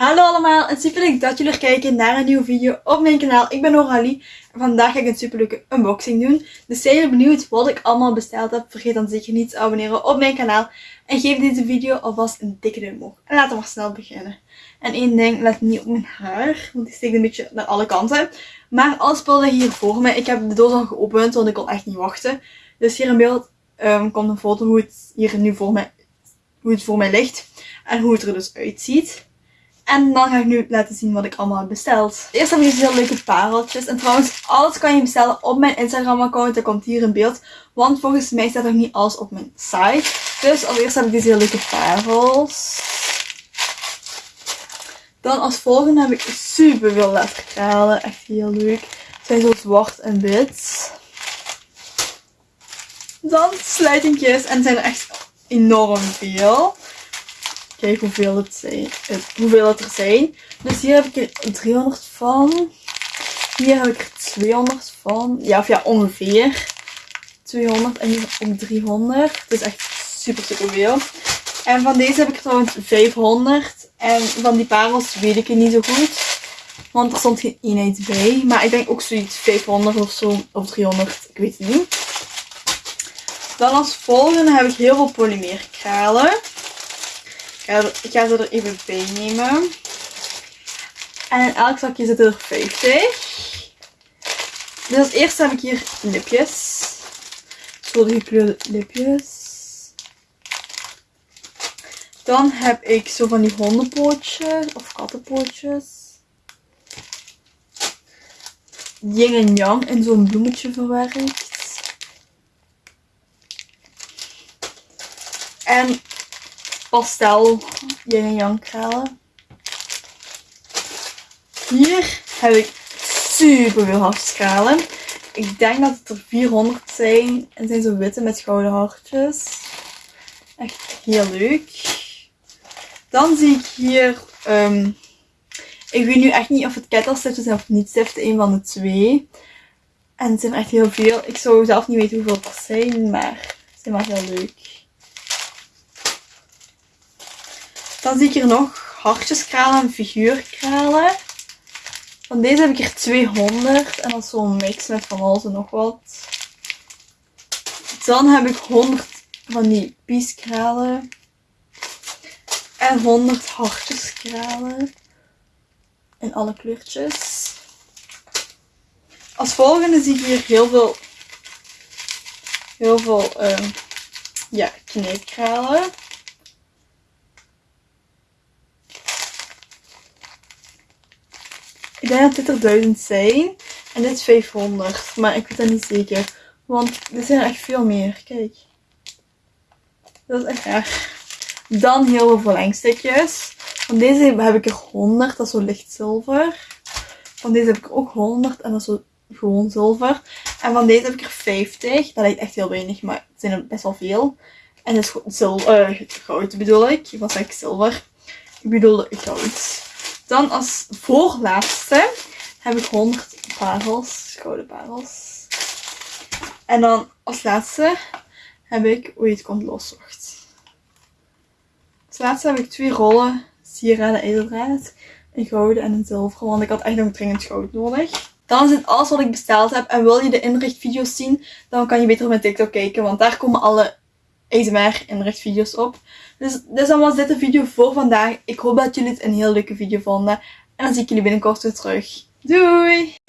Hallo allemaal en super leuk dat jullie kijken naar een nieuwe video op mijn kanaal. Ik ben Noralie en vandaag ga ik een super leuke unboxing doen. Dus zijn jullie benieuwd wat ik allemaal besteld heb? Vergeet dan zeker niet te abonneren op mijn kanaal. En geef deze video alvast een dikke duim omhoog. En laten we maar snel beginnen. En één ding, let niet op mijn haar, want die steekt een beetje naar alle kanten. Maar alles speelde hier voor me. Ik heb de doos al geopend, want ik kon echt niet wachten. Dus hier in beeld um, komt een foto hoe het hier nu voor mij, hoe het voor mij ligt. En hoe het er dus uitziet. En dan ga ik nu laten zien wat ik allemaal heb besteld. Eerst heb ik deze heel leuke pareltjes. En trouwens, alles kan je bestellen op mijn Instagram account. Dat komt hier in beeld. Want volgens mij staat nog niet alles op mijn site. Dus als eerste heb ik deze leuke parels. Dan als volgende heb ik super veel letterkralen. Echt heel leuk. Ze zijn zo zwart en wit. Dan sluitingjes. En zijn er echt enorm veel. Kijk hoeveel het, zijn, hoeveel het er zijn. Dus hier heb ik er 300 van. Hier heb ik er 200 van. Ja, of ja, ongeveer 200. En hier ook 300. Het is echt super, super veel. En van deze heb ik trouwens 500. En van die parels weet ik het niet zo goed. Want er stond geen eenheid bij. Maar ik denk ook zoiets 500 of zo. Of 300. Ik weet het niet. Dan als volgende heb ik heel veel polymeerkralen ik ga ze er even bij nemen. En in elk zakje zitten er 50. Dus als eerste heb ik hier lipjes. Zo de gekleurde lipjes. Dan heb ik zo van die hondenpootjes of kattenpootjes. Yin en yang in zo'n bloemetje verwerkt. En pastel yin en yang kralen. Hier heb ik super veel hartjeskralen. Ik denk dat het er 400 zijn. En zijn zo witte met gouden hartjes. Echt heel leuk. Dan zie ik hier... Um, ik weet nu echt niet of het kettelstiften zijn of niet stiften. Een van de twee. En het zijn echt heel veel. Ik zou zelf niet weten hoeveel er zijn. Maar ze zijn wel heel leuk. Dan zie ik hier nog hartjeskralen en figuurkralen. Van deze heb ik er 200. En dat is zo'n mix met van alles en nog wat. Dan heb ik 100 van die pieskralen. En 100 hartjeskralen. In alle kleurtjes. Als volgende zie ik hier heel veel, heel veel uh, ja. Denk dat er 1000 zijn. En dit is 500. Maar ik weet dat niet zeker. Want er zijn er echt veel meer. Kijk. Dat is echt erg. Dan heel veel verlengstukjes. Van deze heb ik er 100. Dat is zo licht zilver. Van deze heb ik ook 100. En dat is zo gewoon zilver. En van deze heb ik er 50. Dat lijkt echt heel weinig. Maar het zijn er best wel veel. En dat is zilver, uh, goud bedoel ik. Wat zeg ik zilver? Ik bedoelde goud. Dan als voorlaatste heb ik 100 parels, gouden parels. En dan als laatste heb ik, oei het komt los, wacht. Als laatste heb ik twee rollen sieraden ijzerdraad. Een gouden en een zilver, want ik had echt nog dringend goud nodig. Dan is het alles wat ik besteld heb. En wil je de inrichtvideo's zien, dan kan je beter op mijn TikTok kijken. Want daar komen alle ASMR inrichtvideo's op. Dus dit is allemaal dit video voor vandaag. Ik hoop dat jullie het een heel leuke video vonden. En dan zie ik jullie binnenkort weer terug. Doei!